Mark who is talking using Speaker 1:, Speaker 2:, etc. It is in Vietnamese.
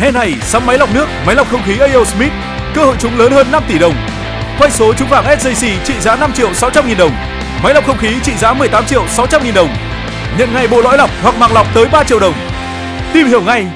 Speaker 1: Hè này sắm máy lọc nước, máy lọc không khí AO Smith, cơ hội trúng lớn hơn 5 tỷ đồng. Quay số trúng vàng SJC trị giá 5 triệu 600 nghìn đồng. Máy lọc không khí trị giá 18 triệu 600 nghìn đồng. Nhận ngay bộ lõi lọc hoặc màng lọc tới 3 triệu đồng. Tìm hiểu ngay